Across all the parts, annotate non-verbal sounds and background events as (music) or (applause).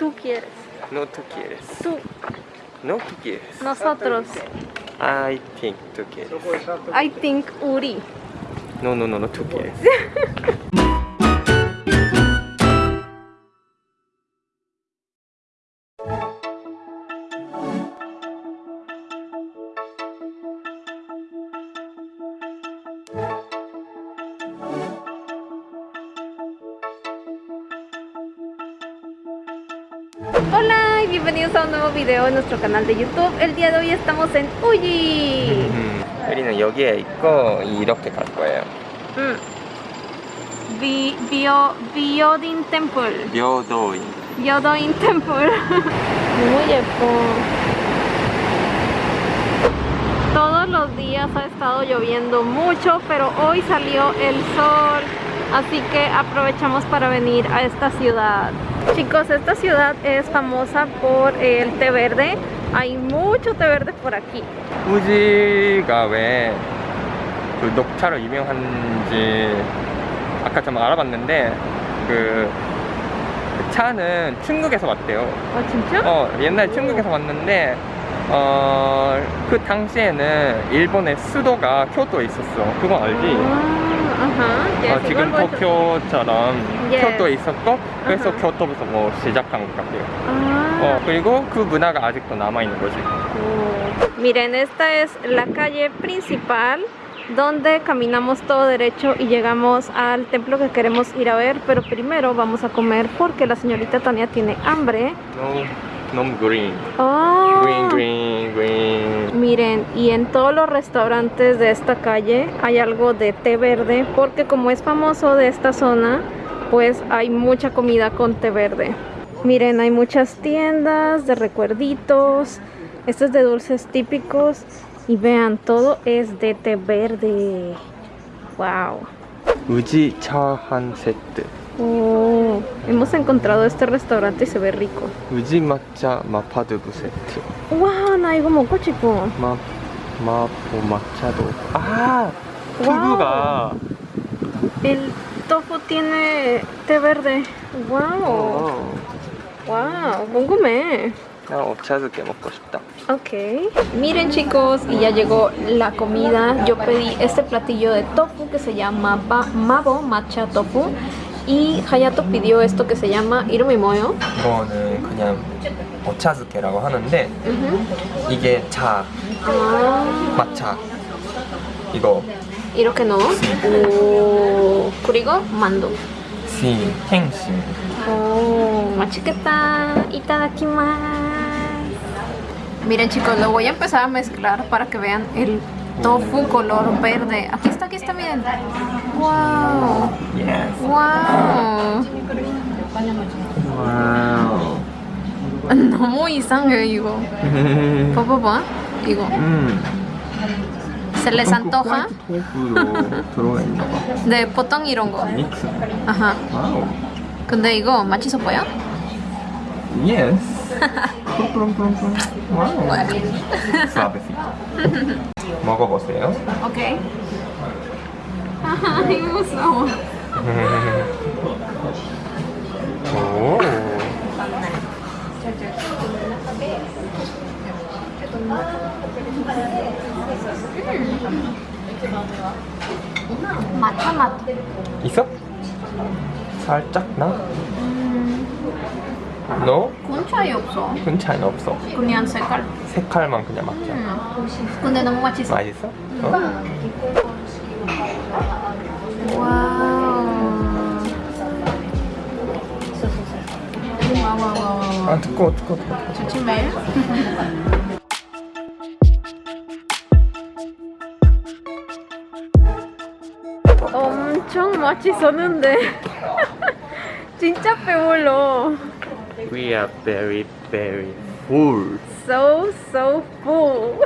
Tú quieres. No tú quieres. Tú. No tú quieres. Nosotros. I think tú quieres. I think Uri. No, no, no, no tú quieres. (laughs) Hola y bienvenidos a un nuevo video en nuestro canal de YouTube. El día de hoy estamos en Uji. 음, (laughs) 우리는 여기에 있고 이렇게 갈 거예요. Mm. Bi- Bio, Biodin Temple. 묘도인. Yodoin Temple. (laughs) Muy 예뻐. Todos los días ha estado lloviendo mucho, pero hoy salió el sol. Así que aprovechamos para venir a esta ciudad. Chicos, esta ciudad es famosa por el té verde. Hay mucho té verde por aquí. 우지가 왜 그 녹차로 유명한지 아까 좀 알아봤는데 그 차는 중국에서 왔대요. 아 진짜? 어 옛날 중국에서 왔는데 어 그 당시에는 일본의 수도가 교토에 있었어. 그건 알지? 아, 어, 지금 이걸 보여줘- 도쿄처럼 Yes. 교토에 있었고 그래서 아하. 교토부터 뭐 시작한 것 같아요. 아. 어 그리고 그 문화가 아직도 남아 있는 거지. Oh. Miren, esta es la calle principal donde caminamos todo derecho y llegamos al templo que queremos ir a ver, pero primero vamos a comer porque la señorita Tania tiene hambre. 너 무 너무 green, Oh. green, green, green. Miren, y en todos los restaurantes de esta calle hay algo de té verde porque como es famoso de esta zona, pues hay mucha comida con té verde. Miren, hay muchas tiendas de recuerditos, esto es de dulces típicos y vean, todo es de té verde. Wow. 우지 차 한 세트. Oh, hemos encontrado este restaurante y se ve rico. 우지抹茶마파두부 세트. Wow, 나 이거 먹고 싶어. 마 마포 마차도. 아 두부가. El tofu tiene té verde. Wow. 어. Wow, 궁금해. 나 오차즈게 먹고 싶다. Ok. Miren chicos, y ya llegó la comida. Yo pedí este platillo de tofu que se llama ba- Mabo Matcha Tofu. Y Hayato pidió esto que se llama Irumimoyo. 이거는 그냥 오차즈게라고 하는데 Ujú. 이게 차 Ah, 마차 이거 이렇게 넣어. 오, 그리고 만두. 시 행신. Oh, 맛있겠다. Itadakimasu. Miren chicos, lo voy a empezar a mezclar para que vean el tofu color verde. Aquí está, aquí está, miren. Wow. Yes. Wow. 와우. 너무 이상해 이거. (laughs) 봐봐봐. 이거. 음. Se les antoja 토프로 들어가 있나 봐. (laughs) de potong 이런 거. 믹스. 아하. 와우. 근데 이거 맛있어 보여? 프롬프롬프롬. 와우. (laughs) 먹어보세요. 오케이. 아 이. 오. 있어? 살짝 나? 너? 군 차이 없어. 큰 차이는 없어. 그냥 색깔. 색깔만 그냥 맞자. 근데 너무 맛있어. 맛있어? 어? 와우. 와우 와우 와우. 아 두꺼워 두꺼워 두꺼워. 조심해. (laughs) 엄청 맛있었는데 (laughs) 진짜 배불러. We are very very full. So so full.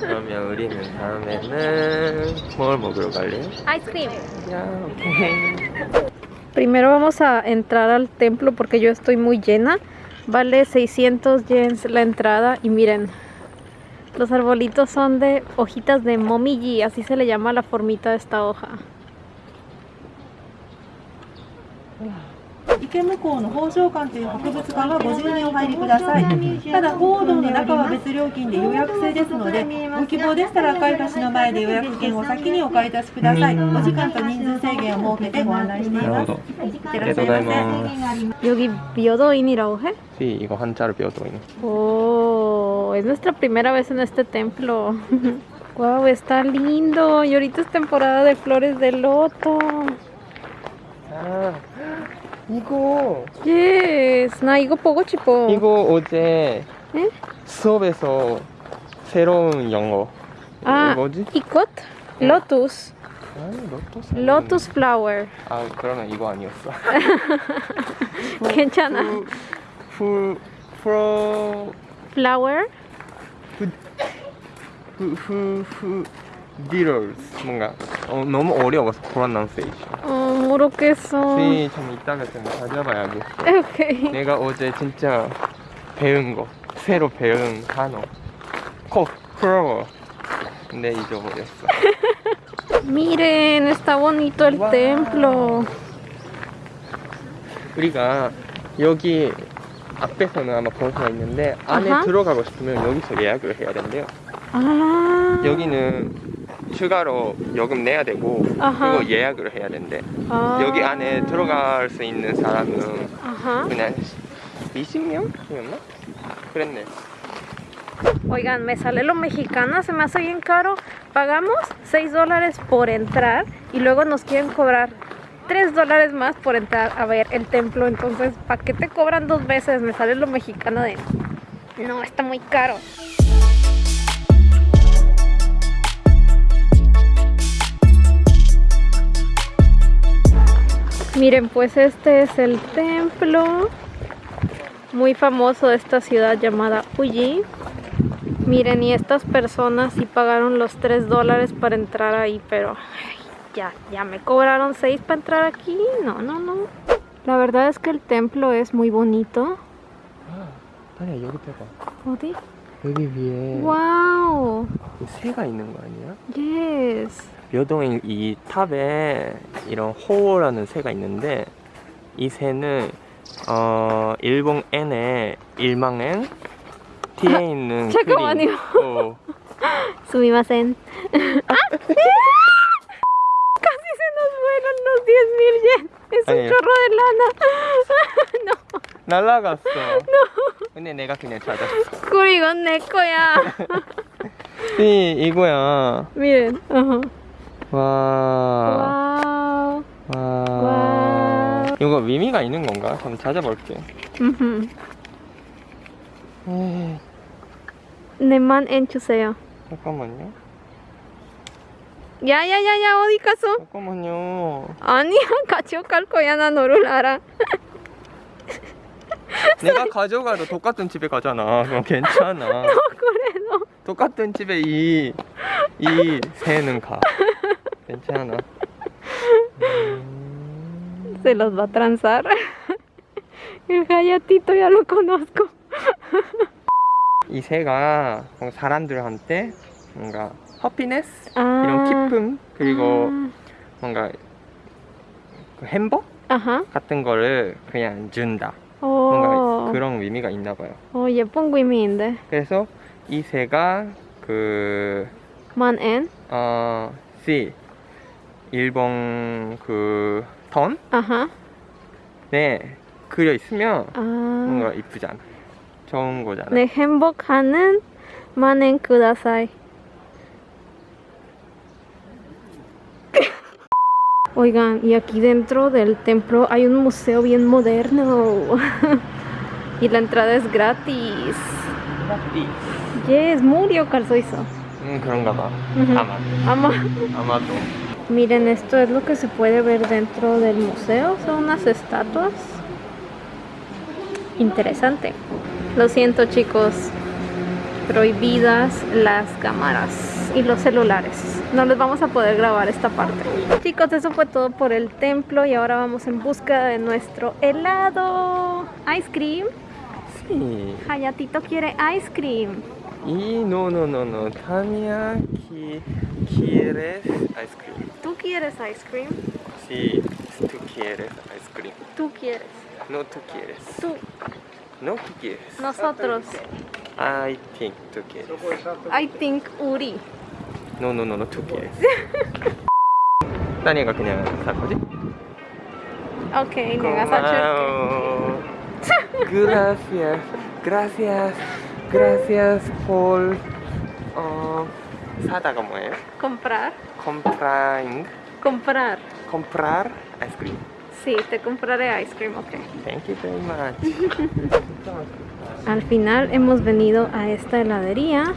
그러면 우리는 다음에는 뭘 먹으러 갈래요? Ice cream. 야 오케이. Primero vamos a entrar al templo porque yo estoy muy llena. Vale 600 yens la entrada y miren, los arbolitos son de hojitas de momiji, así se le llama la formita de esta hoja. 池向こうの宝生館という博物館はご自由にお入りくださいただ報道の中は別料金で予約制ですのでご希望でしたら赤い橋の前で予約券を先にお買い出しくださいお時間と人数制限を設けてご案内しています 나도. いってらっしゃいませ 여기 묘도인이라고 해? Sí, 이거 한자로 배워도 있는. Oh, es nuestra primera vez en este templo. (laughs) wow, está lindo. Y ahorita es temporada de flores de loto. 아, 이거 Yes, 나 이거 보고 싶어. 이거 어제 응? 수업에서 새로운 영어. 아, 뭐지? 이것? Lotus. 아니, 로또스. Lotus flower. 아, 그러면 이거 아니었어. (laughs) 괜찮아. 후, 프로, Flower? 후, 후, 후, 디럴스. 뭔가 어, 너무 어려워서 프로나운세이션. 어, 모르겠어. 네, 좀 이따가 좀 찾아봐야겠어. 오케이. 내가 어제 진짜 배운 거, 새로 배운 단어. 코, 플로워. 근데 잊어버렸어. Miren, está bonito el templo. 우리가 여기 앞에서는 아마 볼 수가 있는데 안에 아하. 들어가고 싶으면 여기서 예약을 해야 된대요. 아. 여기는 추가로 요금 내야 되고 아하. 그거 예약을 해야 된대. 아. 여기 안에 들어갈 수 있는 사람은 Ajá. 그냥 20명이었나? 그랬네. Oigan, me sale lo mexicana, se me hace bien caro. Pagamos 6 dólares por entrar y luego nos quieren cobrar 3 dólares más por entrar a ver el templo. Entonces, ¿para qué te cobran dos veces? Me sale lo mexicano de... No, está muy caro. Miren, pues este es el templo muy famoso de esta ciudad llamada Uji. Miren, y estas personas sí pagaron los 3 dólares para entrar ahí, pero ya, ya me cobraron 6 para entrar aquí. No, no, no. La verdad es que el templo es muy bonito. ¡Wow! Yes. 묘동의 이 탑에 이런 호라는 새가 있는데 이 새는 어 일본 N의 일망엔 뒤에 있는 잠깐만요. 어. ¡Ah! Casi se nos fueron los 10 mil yen. Es un chorro de lana. no, 날라갔어. 근데 내가 그냥 찾았어. Kuri, 이건 내 거야. 이 이거야. Miren. ajá. 와. 와. 와. 이거 의미가 있는 건가? 한번 찾아볼게. 에이, 내만 엔 주세요. 잠깐만요. 야야야야 어디 갔어? 잠깐만요. 아니야 (laughs) 같이 갈 거야 나 너를 알아. (laughs) 내가 가져가도 똑같은 집에 가잖아. 그럼 괜찮아. (laughs) 그래 너. 똑같은 집에 이, 이 새는 가. 괜찮아. 음, (laughs) Se los va a transar. (laughs) El gallatito ya lo conozco. (laughs) 이 새가 사람들한테 뭔가 해피네스 아. 이런 기쁨 그리고 아. 뭔가 그 행복 아하. 같은 거를 그냥 준다. 어. 뭔가 그런 의미가 있나 봐요. 어 예쁜 그림인데. 그래서 이 새가 그 만엔. 어, C 일본 그 던에 아하. 그려 있으면 아. 뭔가 이쁘잖아. 좋은 거잖아. 네 행복하는 만엔 그다사이. Oigan, y aquí dentro del templo hay un museo bien moderno. y la entrada es gratis. 이. Yes, murió calzoizo. 음 그런가 봐. 아마 Ama. 아마도. Miren, esto es lo que se puede ver dentro del museo. Son unas estatuas. Interesante. Lo siento, chicos. Prohibidas las cámaras y los celulares. No les vamos a poder grabar esta parte. Chicos, eso fue todo por el templo y ahora vamos en busca de nuestro helado. Ice cream. Sí. Hayatito quiere ice cream. Y no no no no. Tania qui quieres ice cream. ¿Tú quieres ice cream? Sí, tú quieres ice cream. Tú quieres. No tú quieres. Tú, No tú quieres. nosotros. I think tú quieres. I think 우리. No, no, no, no, tú quieres. 따니가 그냥 살 거지? 오케이, 내가 사줄게. 고마워. (laughs) Gracias, gracias, Gracias por uh, ¿sada cómo es? Comprar. Comprar. Comprar. Comprar ice cream. Sí, te compraré ice cream, ok. Thank you very much. (laughs) Al final hemos venido a esta heladería.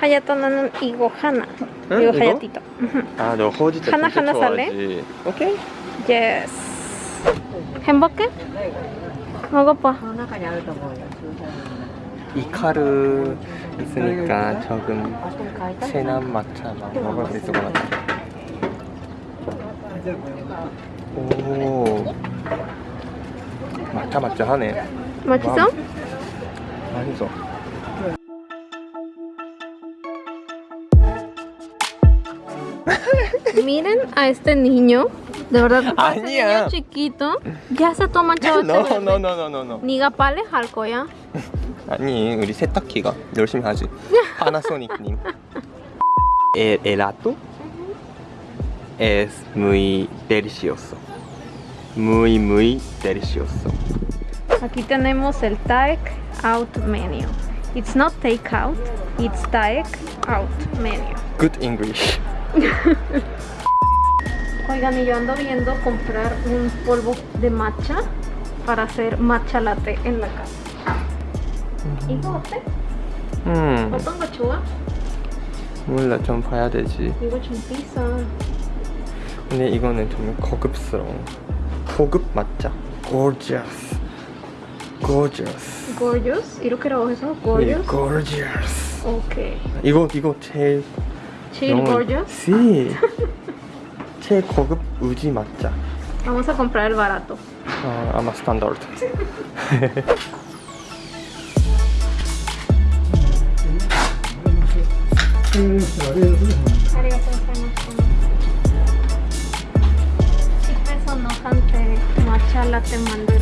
Hayato nanan igo hana. ¿Eh? Digo hayatito. Ah, no. Hana hana sale. Ok. Yes. ¿Hemboke? ¿Mogopa? 이카르 있으니까 조금 체남 마차 막 먹을 수 있을 것 같아. 오. 마차 마차 하네. 맛있어? 맛있어. Miren a este niño. De verdad, niño chiquito. Ya se toma chavo no, no, no, no, no, no. 네가 빨래 할 거야? 아니, 우리 세탁기가 열심히 하지. 파나소닉님. El helado es muy delicioso. Muy, muy delicioso. Aquí tenemos el take out menu. It's not take out, it's take out menu. Good English. (laughs) Oigan, y yo ando viendo comprar un polvo de matcha para hacer matcha latte en la casa. 이거 어때? 음, 어떤 거 좋아? 몰라 좀 봐야 되지. 이거 좀 비싸. 근데 이거는 좀 고급스러워. 고급 맞자. Gorgeous. Gorgeous. Gorgeous? 이렇게라고 해서 예, gorgeous? gorgeous. 오케이. 이거 이거 제일 Chill 너무- gorgeous? Sí. 제일 고급 우지 맞자. Vamos a comprar ありがとうございます。ありがとうございます。¿Qué pasa? No, antes marchar la te mando.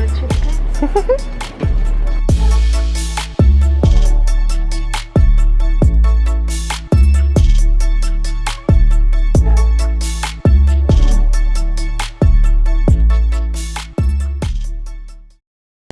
(laughs)